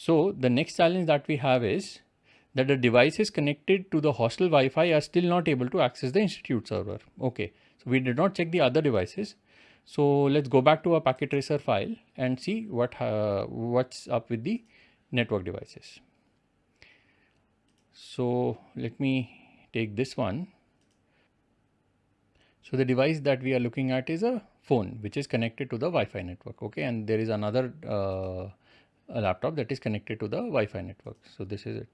So the next challenge that we have is that the devices connected to the hostel Wi-Fi are still not able to access the institute server. Okay, so we did not check the other devices. So let's go back to our packet tracer file and see what uh, what's up with the network devices. So let me take this one. So the device that we are looking at is a phone which is connected to the Wi-Fi network. Okay, and there is another uh, laptop that is connected to the Wi-Fi network. So this is it.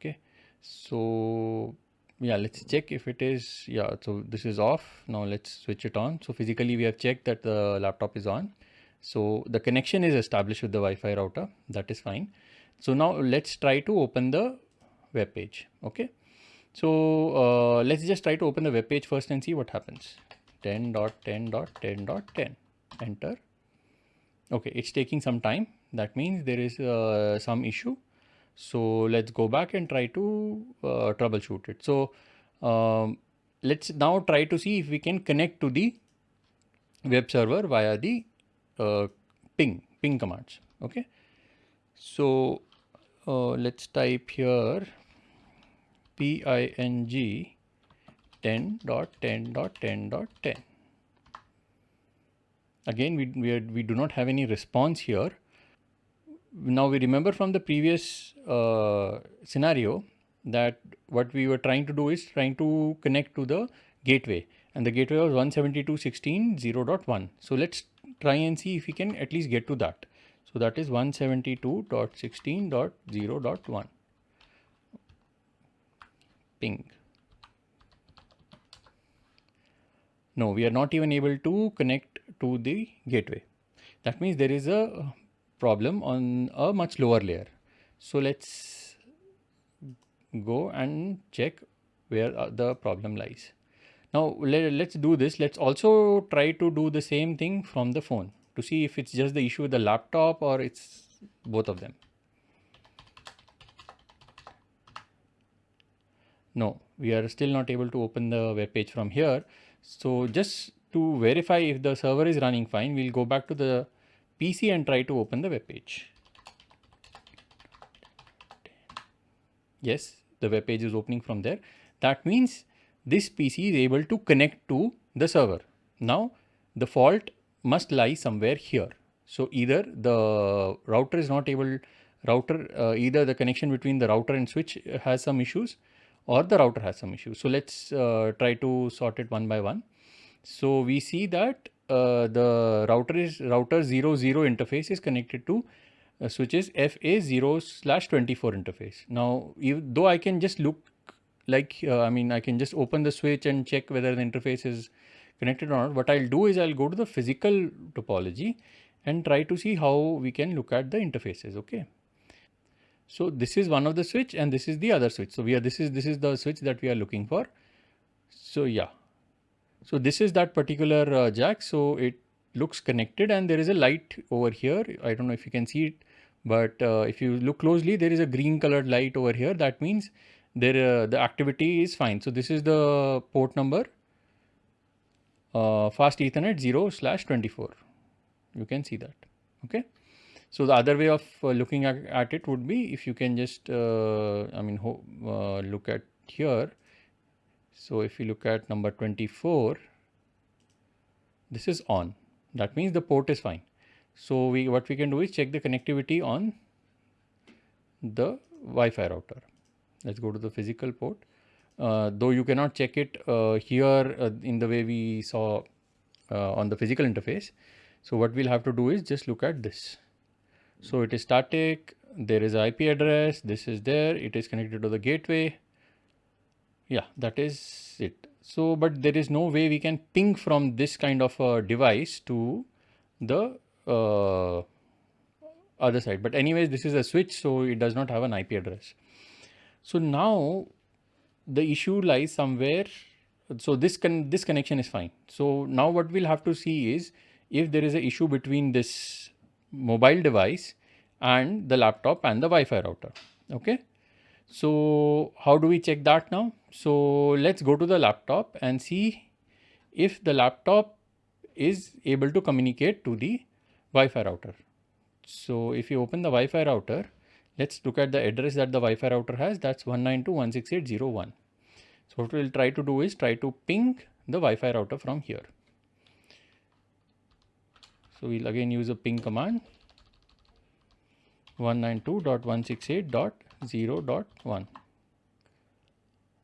Okay, so yeah, let's check if it is yeah. So this is off. Now let's switch it on. So physically we have checked that the laptop is on. So the connection is established with the Wi-Fi router. That is fine. So now let's try to open the web page. Okay. So uh, let's just try to open the web page first and see what happens. 10.10.10.10 enter. Okay, it's taking some time. That means there is uh, some issue. So let's go back and try to uh, troubleshoot it. So um, let's now try to see if we can connect to the web server via the uh, ping ping commands. Okay. So uh, let's type here ping 10.10.10.10. Again, we, we, are, we do not have any response here. Now we remember from the previous uh, scenario that what we were trying to do is trying to connect to the gateway and the gateway was 172.16.0.1. So let's try and see if we can at least get to that. So that is 172.16.0.1 ping. No, we are not even able to connect to the gateway. That means there is a problem on a much lower layer. So let's go and check where uh, the problem lies. Now let, let's do this. Let's also try to do the same thing from the phone to see if it's just the issue with the laptop or it's both of them. No, we are still not able to open the web page from here. So just to verify if the server is running fine, we'll go back to the PC and try to open the web page. Yes, the web page is opening from there. That means this PC is able to connect to the server. Now the fault must lie somewhere here. So either the router is not able, router, uh, either the connection between the router and switch has some issues or the router has some issues. So let's uh, try to sort it one by one. So we see that uh, the router is router 0-0 interface is connected to uh, switches FA0 slash 24 interface. Now, though I can just look like, uh, I mean, I can just open the switch and check whether the interface is connected or not. What I'll do is I'll go to the physical topology and try to see how we can look at the interfaces. Okay. So this is one of the switch and this is the other switch. So we are, this is, this is the switch that we are looking for. So yeah. So this is that particular uh, jack. So it looks connected and there is a light over here. I don't know if you can see it, but uh, if you look closely, there is a green colored light over here. That means there, uh, the activity is fine. So this is the port number, uh, fast ethernet 0 slash 24. You can see that. Okay. So the other way of uh, looking at, at, it would be if you can just, uh, I mean, look at here. So if you look at number 24, this is on. That means the port is fine. So we what we can do is check the connectivity on the Wi-Fi router. Let's go to the physical port. Uh, though you cannot check it uh, here uh, in the way we saw on the physical interface. So what we'll have to do is just look at this. So it is static, there is IP address, this is there, it is connected to the gateway. Yeah, that is it. So, but there is no way we can ping from this kind of a device to the uh, other side. But anyways, this is a switch, so it does not have an IP address. So now the issue lies somewhere. So this can this connection is fine. So now what we'll have to see is if there is an issue between this mobile device and the laptop and the Wi-Fi router. Okay. So how do we check that now? So let's go to the laptop and see if the laptop is able to communicate to the Wi-Fi router. So if you open the Wi-Fi router let's look at the address that the Wi-Fi router has. That's 192.168.0.1. So what we'll try to do is try to ping the Wi-Fi router from here. So we'll again use a ping command 192.168.0.1.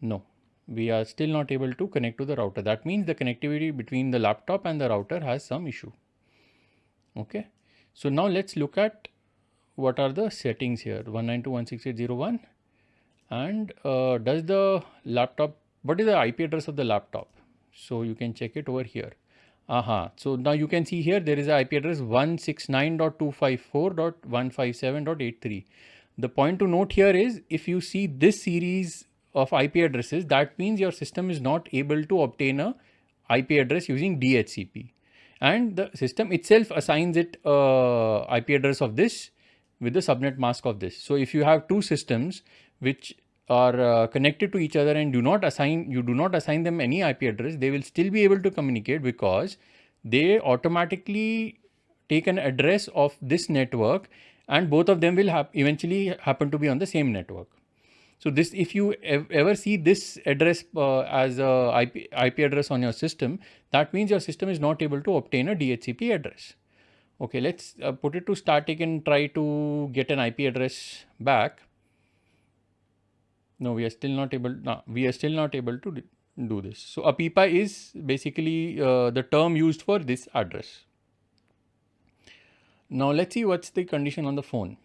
No, we are still not able to connect to the router. That means the connectivity between the laptop and the router has some issue. Okay. So now let's look at what are the settings here 192.168.0.1 and uh, does the laptop, what is the IP address of the laptop? So you can check it over here. Aha. So now you can see here there is a IP address 169.254.157.83. The point to note here is if you see this series of IP addresses, that means your system is not able to obtain a IP address using DHCP. And the system itself assigns it uh, IP address of this with the subnet mask of this. So if you have two systems which are uh, connected to each other and do not assign you do not assign them any IP address, they will still be able to communicate because they automatically take an address of this network and both of them will have eventually happen to be on the same network. So this, if you ev ever see this address uh, as a IP, IP address on your system, that means your system is not able to obtain a DHCP address. Okay, let's uh, put it to static and try to get an IP address back. No, we are still not able, no, we are still not able to do this. So APIPA is basically uh, the term used for this address. Now let's see what's the condition on the phone.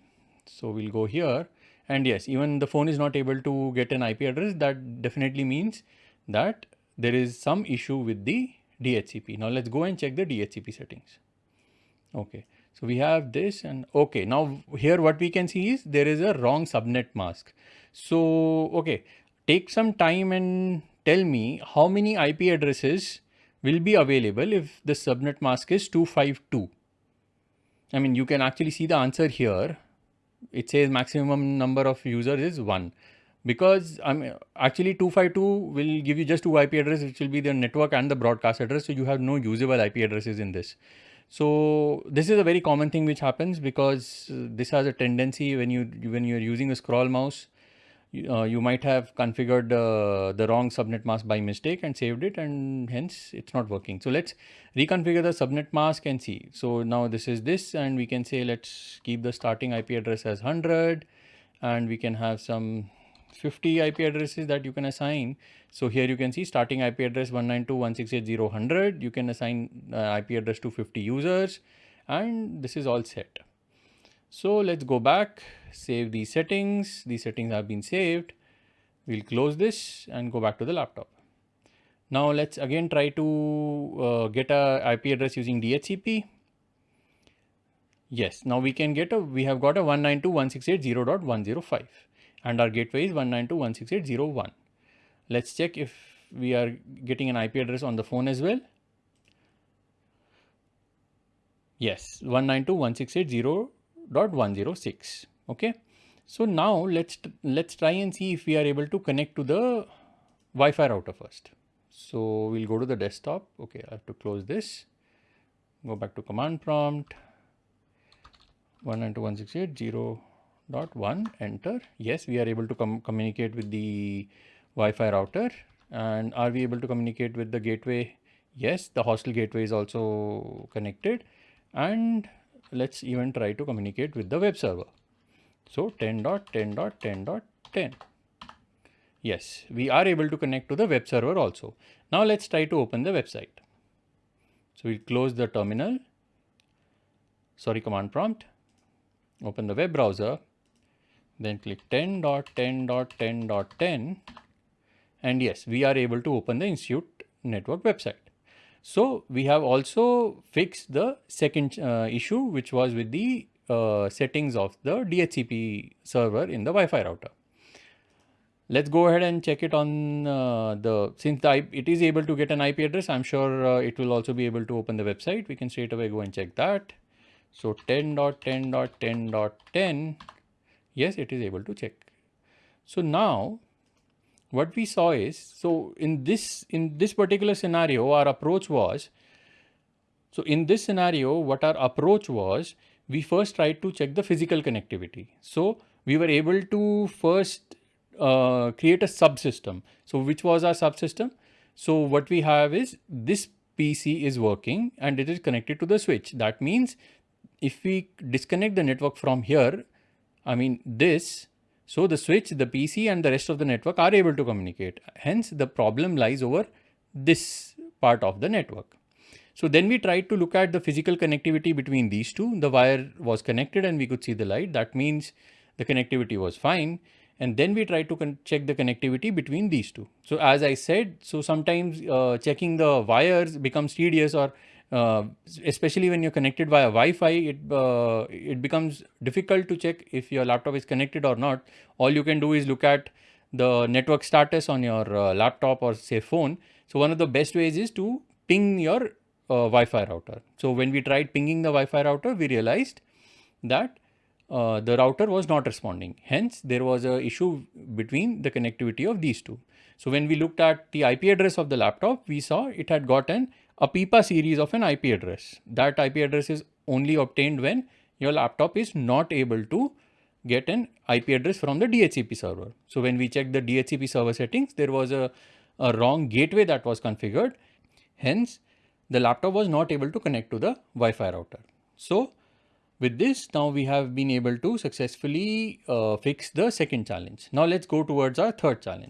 So we'll go here and yes, even the phone is not able to get an IP address. That definitely means that there is some issue with the DHCP. Now let's go and check the DHCP settings. Okay. So we have this and okay. Now here what we can see is there is a wrong subnet mask. So, okay, take some time and tell me how many IP addresses will be available if the subnet mask is 252. I mean, you can actually see the answer here. It says maximum number of users is one because I mean, actually 252 will give you just two IP addresses, which will be the network and the broadcast address. So you have no usable IP addresses in this. So this is a very common thing which happens because this has a tendency when you when you're using a scroll mouse, uh, you might have configured uh, the wrong subnet mask by mistake and saved it and hence it's not working. So let's reconfigure the subnet mask and see. So now this is this and we can say let's keep the starting IP address as 100 and we can have some 50 IP addresses that you can assign. So here you can see starting IP address 192.168.0.100. You can assign uh, IP address to 50 users and this is all set. So let's go back, save these settings. These settings have been saved. We'll close this and go back to the laptop. Now let's again try to uh, get a IP address using DHCP. Yes, now we can get a, we have got a 192.168.0.105 and our gateway is 192.168.0.1. Let's check if we are getting an IP address on the phone as well. Yes, 192.168.0.1 106 okay? So now let's let's try and see if we are able to connect to the Wi-Fi router first. So we'll go to the desktop. Okay I have to close this. Go back to command prompt. 192.168.0.1 enter. Yes we are able to com communicate with the Wi-Fi router. And are we able to communicate with the gateway? Yes the hostel gateway is also connected. And let's even try to communicate with the web server. So 10.10.10.10. Yes, we are able to connect to the web server also. Now let's try to open the website. So we'll close the terminal, sorry, command prompt, open the web browser, then click 10.10.10.10 and yes, we are able to open the Institute network website. So we have also fixed the second uh, issue, which was with the uh, settings of the DHCP server in the Wi-Fi router. Let's go ahead and check it on uh, the, since the, it is able to get an IP address, I'm sure uh, it will also be able to open the website. We can straight away go and check that. So 10.10.10.10, yes, it is able to check. So now what we saw is, so in this, in this particular scenario, our approach was, so in this scenario, what our approach was, we first tried to check the physical connectivity. So we were able to first uh, create a subsystem. So which was our subsystem? So what we have is this PC is working and it is connected to the switch. That means if we disconnect the network from here, I mean this, so the switch, the PC and the rest of the network are able to communicate. Hence the problem lies over this part of the network. So then we tried to look at the physical connectivity between these two. The wire was connected and we could see the light. That means the connectivity was fine. And then we tried to check the connectivity between these two. So as I said, so sometimes uh, checking the wires becomes tedious or uh, especially when you're connected via Wi-Fi, it, uh, it becomes difficult to check if your laptop is connected or not. All you can do is look at the network status on your uh, laptop or say phone. So one of the best ways is to ping your uh, Wi-Fi router. So when we tried pinging the Wi-Fi router, we realized that uh, the router was not responding. Hence, there was a issue between the connectivity of these two. So when we looked at the IP address of the laptop, we saw it had gotten APIPA series of an IP address. That IP address is only obtained when your laptop is not able to get an IP address from the DHCP server. So when we checked the DHCP server settings, there was a, a wrong gateway that was configured. Hence, the laptop was not able to connect to the Wi-Fi router. So with this, now we have been able to successfully uh, fix the second challenge. Now let's go towards our third challenge.